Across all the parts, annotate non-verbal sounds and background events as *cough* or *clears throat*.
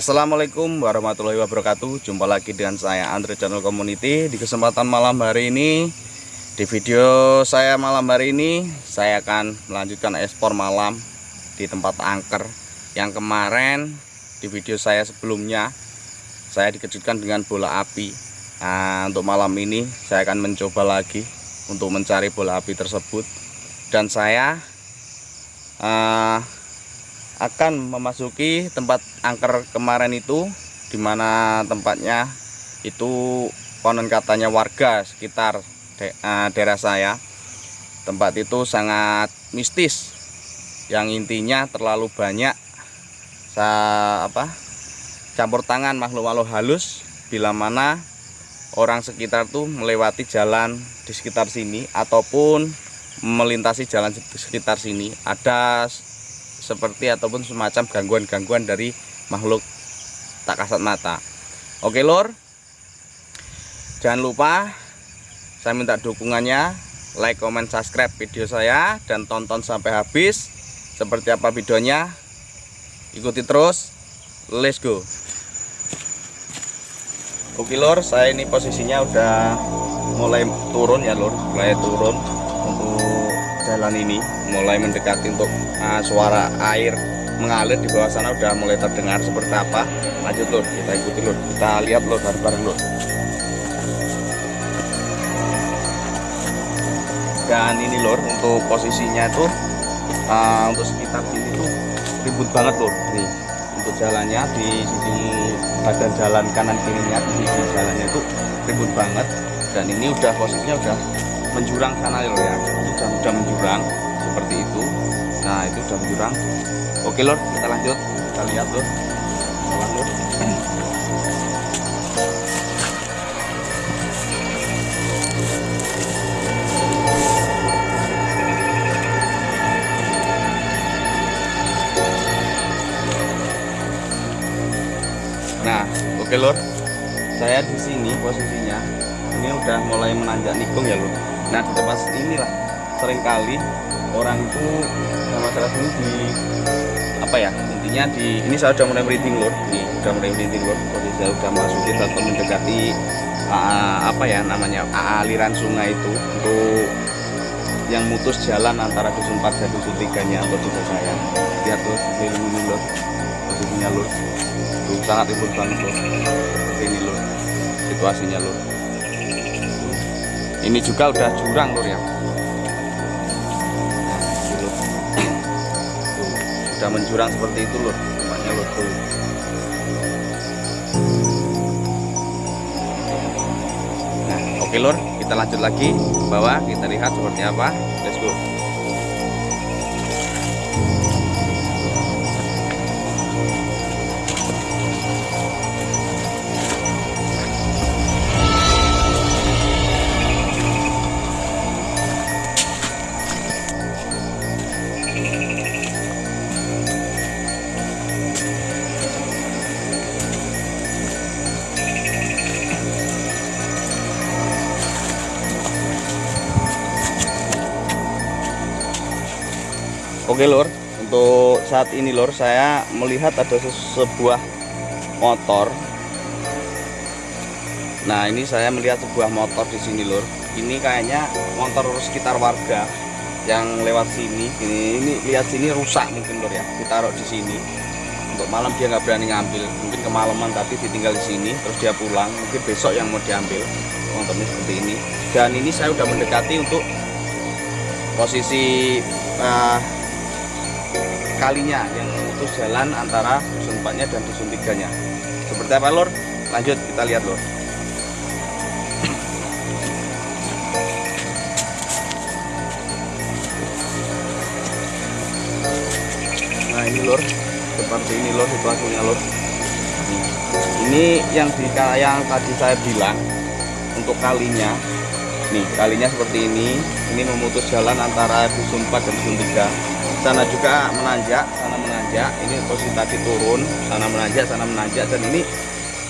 Assalamualaikum warahmatullahi wabarakatuh. Jumpa lagi dengan saya Andre Channel Community. Di kesempatan malam hari ini Di video saya malam hari ini Saya akan melanjutkan ekspor malam Di tempat angker Yang kemarin Di video saya sebelumnya. Saya dikejutkan dengan bola api. Nah untuk malam ini Saya akan mencoba lagi Untuk mencari bola api tersebut. Dan saya uh, akan memasuki tempat angker kemarin itu di mana tempatnya itu konon katanya warga sekitar de, uh, daerah saya. Tempat itu sangat mistis. Yang intinya terlalu banyak sa, apa campur tangan makhluk-makhluk halus bila mana orang sekitar tuh melewati jalan di sekitar sini ataupun melintasi jalan sekitar sini. Ada seperti ataupun semacam gangguan-gangguan dari makhluk tak kasat mata. Oke lor jangan lupa saya minta dukungannya like, comment, subscribe video saya dan tonton sampai habis. Seperti apa videonya? Ikuti terus. Let's go. Oke lor saya ini posisinya udah mulai turun ya lor mulai turun jalan ini mulai mendekati untuk uh, suara air mengalir di bawah sana udah mulai terdengar seperti apa. Lanjut lur. Kita ikuti lur. Kita lihat lur bareng-bareng lur. Dan ini lur untuk posisinya itu uh, untuk sekitar sini tuh ribut banget lur. Nih untuk jalannya di sisi badan jalan kanan kirinya di sisi jalannya itu ribut banget. Dan ini udah posisinya udah menjurang sana lor ya. Sudah sudah menjurang seperti itu. Nah itu sudah menjurang oke lor kita lanjut. Kita lihat lor Nah, oke lor. Saya di sini posisinya. Ini udah mulai menanjak nikung ya lor nah di tempat inilah sering kali orang itu masalah ini di apa ya intinya di ini saya sudah mulai merinding lor ini sudah mulai merinding lor jadi saya sudah masukin atau mendekati uh, apa ya namanya aliran sungai itu untuk yang mutus jalan antara dusun 4 dan dusun 3 nya atau desa saya. Lihat tuh ini lor posisinya lor tuh sangat ribut banget seperti ini lor situasinya lor ini juga udah jurang lur ya. Sudah menjurang seperti itu lur tempatnya lur. Tuh nah oke lur kita lanjut lagi ke bawah kita lihat seperti apa. Let's go Oke lor, untuk saat ini lor saya melihat ada sebuah motor. Nah ini saya melihat sebuah motor di sini lor. Ini kayaknya motor sekitar warga yang lewat sini. Ini, ini lihat sini rusak mungkin lor ya. Ditaruh di sini. Untuk malam dia nggak berani ngambil. Mungkin kemalaman tapi ditinggal di sini. Terus dia pulang. Mungkin besok yang mau diambil. Motornya seperti ini. Dan ini saya udah mendekati untuk posisi uh, kalinya yang memutus jalan antara dusun 4 nya dan dusun 3 nya seperti apa lor lanjut kita lihat lor nah ini lor seperti ini lor situasinya lor ini yang di yang tadi saya bilang untuk kalinya. Nih kalinya seperti ini. Ini memutus jalan antara dusun 4 dan dusun 3 sana juga menanjak sana menanjak. Ini posisi tadi turun sana menanjak sana menanjak. Dan ini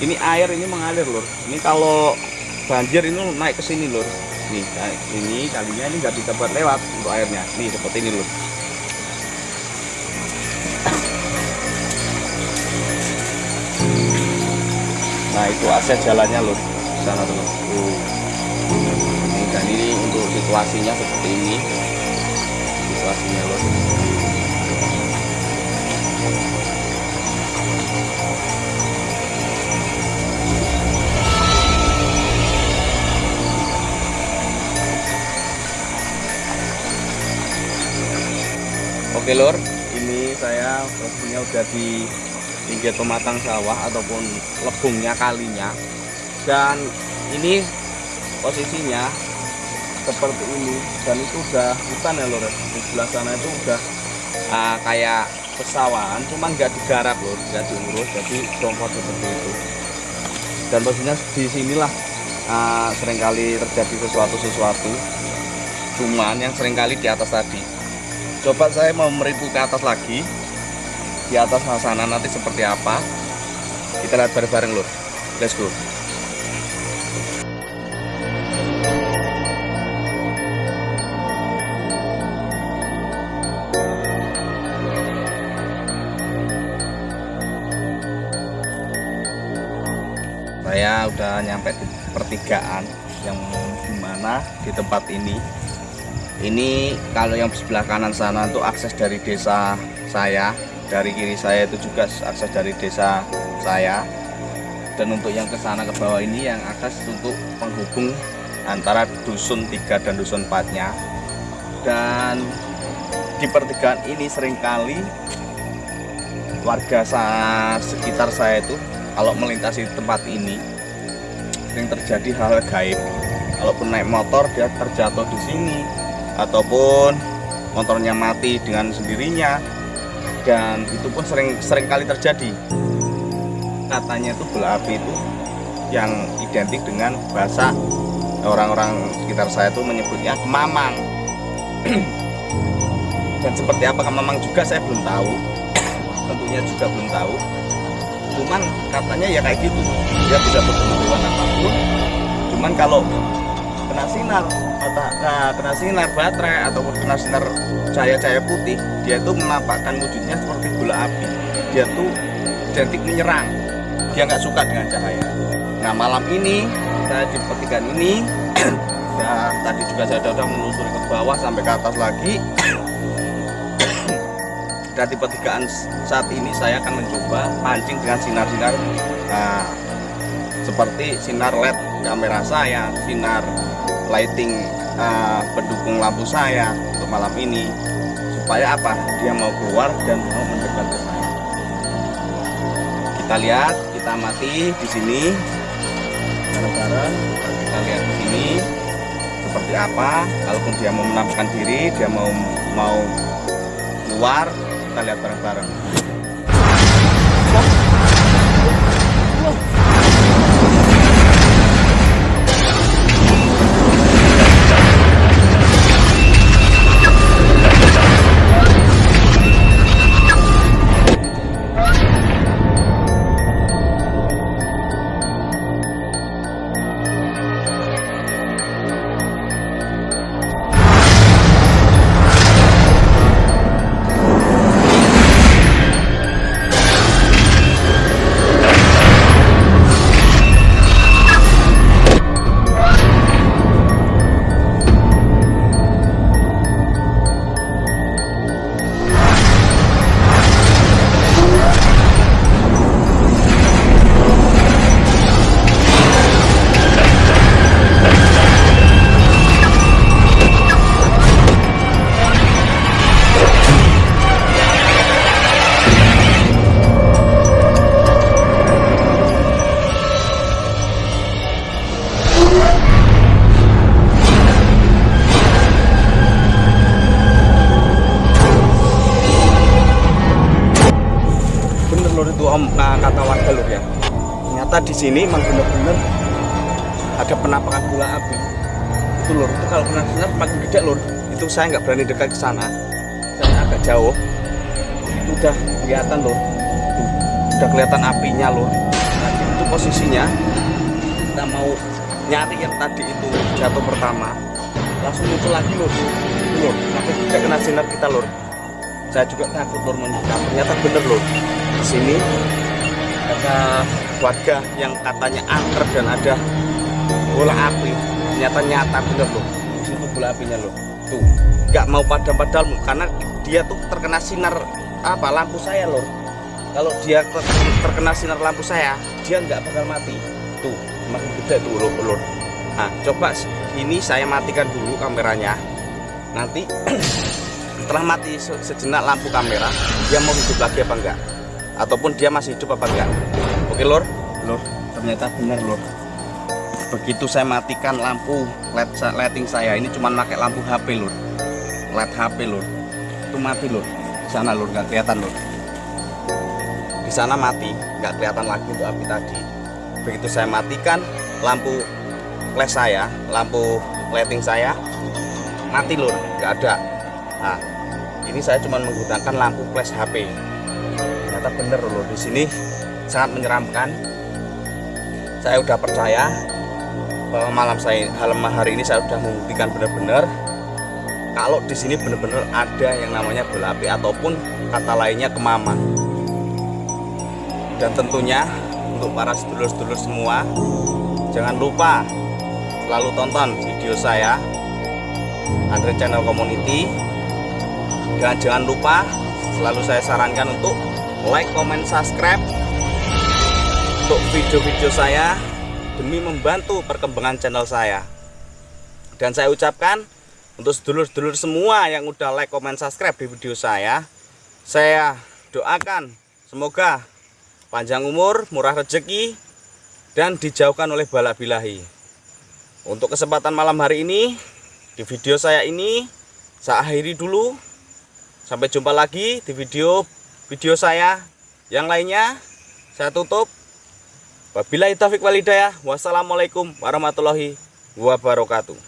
ini air ini mengalir lur. Ini kalau banjir ini naik ke sini lur. Nih ini kalinya ini nggak bisa buat lewat untuk airnya. Nih seperti ini lur. Nah itu akses jalannya lur. Sana lur. Tuh. Ini, dan ini untuk situasinya seperti ini lur Oke lur, ini saya posisinya udah di pinggir pematang sawah ataupun lebungnya kalinya. Dan ini posisinya seperti ini dan itu udah hutan ya lur. Di sebelah sana itu udah ah, kayak pesawahan cuman nggak digarap lur. Nggak diurus jadi jompot seperti itu. Dan posisinya di sinilah ah, sering kali terjadi sesuatu sesuatu cuman yang sering kali di atas tadi. Coba saya mau meripu ke atas lagi. Di atas sana nanti seperti apa? Kita lihat bareng-bareng lur. Let's go udah nyampe di pertigaan yang di mana di tempat ini. Ini kalau yang sebelah kanan sana itu akses dari desa saya dari kiri saya itu juga akses dari desa saya. Dan untuk yang ke sana ke bawah ini yang akses untuk penghubung antara dusun 3 dan dusun 4 nya dan di pertigaan ini sering kali warga sekitar saya itu kalau melintasi tempat ini sering terjadi hal gaib. Kalaupun naik motor dia terjatuh di sini ataupun motornya mati dengan sendirinya dan itu pun sering sering kali terjadi. Katanya itu bola api itu yang identik dengan bahasa orang-orang sekitar saya itu menyebutnya kemamang *clears throat* dan seperti apa kemamang juga saya belum tahu. *clears throat* Tentunya juga belum tahu cuman katanya ya kayak gitu. Dia bertemu hewan apa pun. Cuman kalau kena sinar nah, kena sinar baterai ataupun kena sinar cahaya-cahaya putih dia itu menampakkan wujudnya seperti bola api. Dia tuh identik menyerang. Dia nggak suka dengan cahaya. Nah malam ini saya di pertigaan ini *clears throat* ya tadi juga saya sudah menelusuri ke bawah sampai ke atas lagi *clears throat* dan di pertigaan saat ini saya akan mencoba pancing dengan sinar-sinar nah, seperti sinar LED kamera saya, sinar lighting uh, pendukung lampu saya untuk malam ini. Supaya apa? Dia mau keluar dan mau mendekat ke saya. Kita lihat kita mati di sini. Kita lihat di sini. Seperti apa? Kalaupun dia mau menampakkan diri dia mau mau keluar kita lihat bareng-bareng sini emang bener-bener ada penampakan bola api. Itu lur. Itu kalau kena sinar makin gede lur itu saya nggak berani dekat ke sana. Saya agak jauh. Itu udah kelihatan lur. Udah kelihatan apinya lur. Nah itu posisinya. Kita mau nyari yang tadi itu jatuh pertama. Langsung muncul lagi lur. Lur. Makin gede kena sinar kita lur. Saya juga takut lur ternyata bener lur. Di sini ada warga yang katanya angker dan ada bola api. Ternyata nyata bener loh. Itu bola apinya loh. Tuh nggak mau padam-padam karena dia tuh terkena sinar apa lampu saya loh. Kalau dia ter- terkena sinar lampu saya dia nggak bakal mati. Tuh makin gede tuh lur, lur. nah coba ini saya matikan dulu kameranya. Nanti *clears throat* setelah mati se- sejenak lampu kamera dia mau hidup lagi apa enggak ataupun dia masih hidup apa enggak oke lur. Lur ternyata benar lur. Begitu saya matikan lampu led lighting saya ini cuma pakai lampu HP lur. Led HP lur. Itu mati lur. Di sana lur nggak kelihatan lur. Di sana mati nggak kelihatan lagi untuk api tadi. Begitu saya matikan lampu flash saya lampu lighting saya mati lur. Nggak ada. Nah ini saya cuma menggunakan lampu flash HP ternyata bener lur. Di sini sangat menyeramkan. Saya udah percaya bahwa malam saya malam hari ini saya sudah membuktikan benar-benar kalau di sini benar-benar ada yang namanya bola api ataupun kata lainnya kemama dan tentunya untuk para sedulur-sedulur semua jangan lupa selalu tonton video saya Andre Channel Community. Dan jangan lupa selalu saya sarankan untuk like, comment, subscribe untuk video-video saya demi membantu perkembangan channel saya. Dan saya ucapkan untuk sedulur-sedulur semua yang udah like, comment, subscribe di video saya saya doakan semoga panjang umur, murah rezeki dan dijauhkan oleh balak bilahi untuk kesempatan malam hari ini di video saya ini saya akhiri dulu. Sampai jumpa lagi di video video saya. Yang lainnya saya tutup Wabillahi taufiq walhidayah. Wassalamualaikum warahmatullahi wabarakatuh.